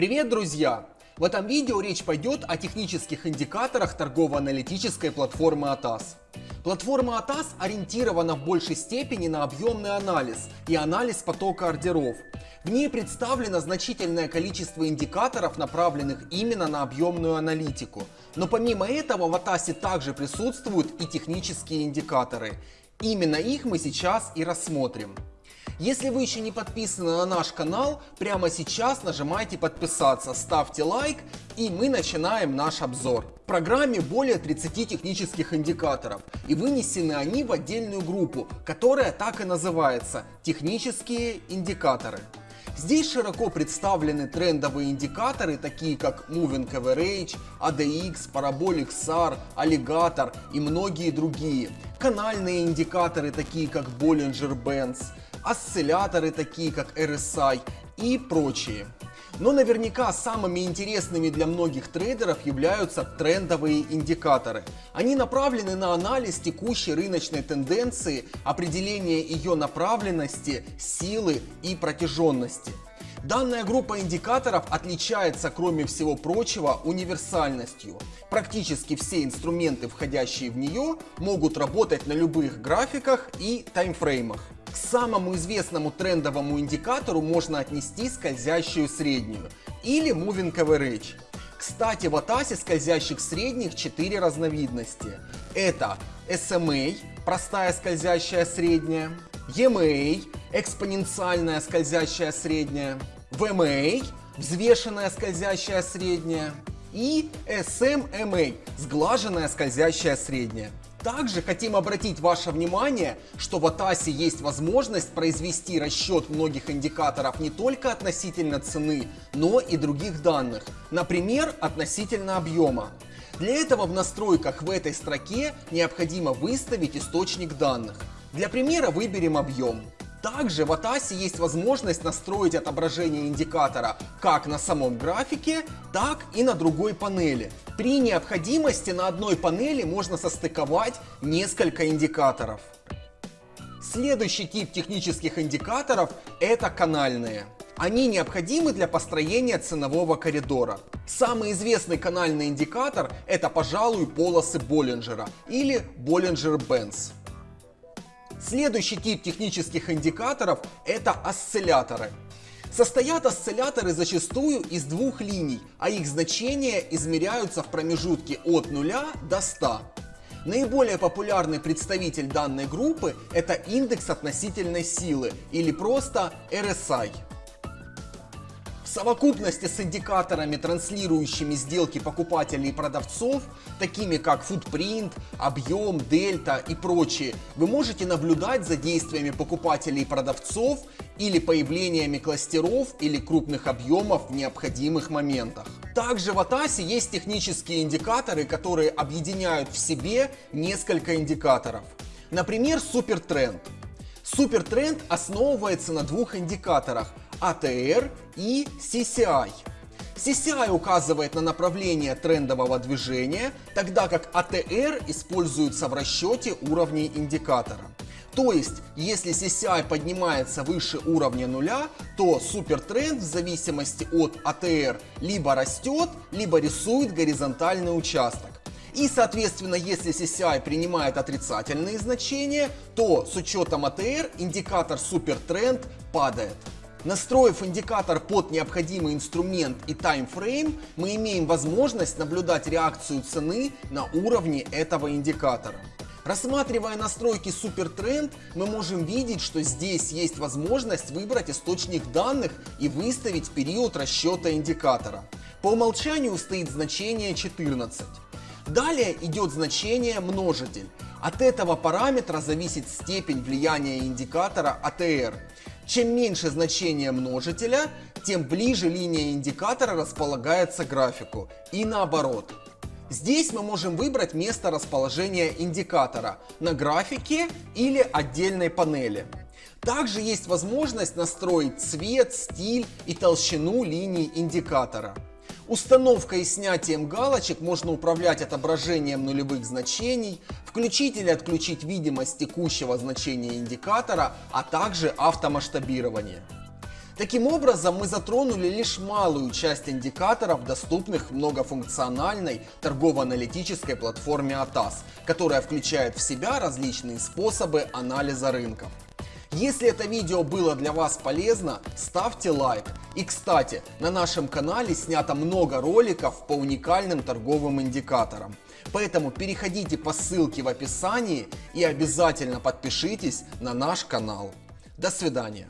Привет, друзья! В этом видео речь пойдет о технических индикаторах торгово-аналитической платформы ATAS. Платформа ATAS ориентирована в большей степени на объемный анализ и анализ потока ордеров. В ней представлено значительное количество индикаторов, направленных именно на объемную аналитику. Но помимо этого в ATAS также присутствуют и технические индикаторы. Именно их мы сейчас и рассмотрим. Если вы еще не подписаны на наш канал, прямо сейчас нажимайте подписаться, ставьте лайк и мы начинаем наш обзор. В программе более 30 технических индикаторов и вынесены они в отдельную группу, которая так и называется – технические индикаторы. Здесь широко представлены трендовые индикаторы, такие как Moving Average, ADX, Parabolic SAR, Alligator и многие другие. Канальные индикаторы, такие как Bollinger Bands, осцилляторы такие как RSI и прочие. Но наверняка самыми интересными для многих трейдеров являются трендовые индикаторы. Они направлены на анализ текущей рыночной тенденции, определение ее направленности, силы и протяженности. Данная группа индикаторов отличается, кроме всего прочего, универсальностью. Практически все инструменты, входящие в нее, могут работать на любых графиках и таймфреймах. Самому известному трендовому индикатору можно отнести скользящую среднюю или Moving Average. Кстати, в Атасе скользящих средних 4 разновидности. Это SMA, простая скользящая средняя, EMA, экспоненциальная скользящая средняя, VMA, взвешенная скользящая средняя и SMA, сглаженная скользящая средняя. Также хотим обратить ваше внимание, что в Атасе есть возможность произвести расчет многих индикаторов не только относительно цены, но и других данных, например, относительно объема. Для этого в настройках в этой строке необходимо выставить источник данных. Для примера выберем объем. Также в Атасе есть возможность настроить отображение индикатора как на самом графике, так и на другой панели. При необходимости на одной панели можно состыковать несколько индикаторов. Следующий тип технических индикаторов – это канальные. Они необходимы для построения ценового коридора. Самый известный канальный индикатор – это, пожалуй, полосы Боллинджера или Bollinger-Bands. Следующий тип технических индикаторов – это осцилляторы. Состоят осцилляторы зачастую из двух линий, а их значения измеряются в промежутке от 0 до 100. Наиболее популярный представитель данной группы – это индекс относительной силы или просто RSI совокупности с индикаторами, транслирующими сделки покупателей и продавцов, такими как footprint, объем, дельта и прочие, вы можете наблюдать за действиями покупателей и продавцов или появлениями кластеров или крупных объемов в необходимых моментах. Также в Атасе есть технические индикаторы, которые объединяют в себе несколько индикаторов. Например, супертренд. Супертренд основывается на двух индикаторах ATR и CCI. CCI указывает на направление трендового движения, тогда как ATR используется в расчете уровней индикатора. То есть, если CCI поднимается выше уровня нуля, то супертренд в зависимости от ATR либо растет, либо рисует горизонтальный участок. И, соответственно, если CCI принимает отрицательные значения, то с учетом ATR индикатор супертренд падает. Настроив индикатор под необходимый инструмент и таймфрейм, мы имеем возможность наблюдать реакцию цены на уровне этого индикатора. Рассматривая настройки SuperTrend, мы можем видеть, что здесь есть возможность выбрать источник данных и выставить период расчета индикатора. По умолчанию стоит значение 14. Далее идет значение множитель. От этого параметра зависит степень влияния индикатора ATR. Чем меньше значение множителя, тем ближе линия индикатора располагается к графику. И наоборот. Здесь мы можем выбрать место расположения индикатора на графике или отдельной панели. Также есть возможность настроить цвет, стиль и толщину линий индикатора. Установкой и снятием галочек можно управлять отображением нулевых значений, включить или отключить видимость текущего значения индикатора, а также автомасштабирование. Таким образом, мы затронули лишь малую часть индикаторов, доступных многофункциональной торгово-аналитической платформе ATAS, которая включает в себя различные способы анализа рынков. Если это видео было для вас полезно, ставьте лайк. И кстати, на нашем канале снято много роликов по уникальным торговым индикаторам. Поэтому переходите по ссылке в описании и обязательно подпишитесь на наш канал. До свидания.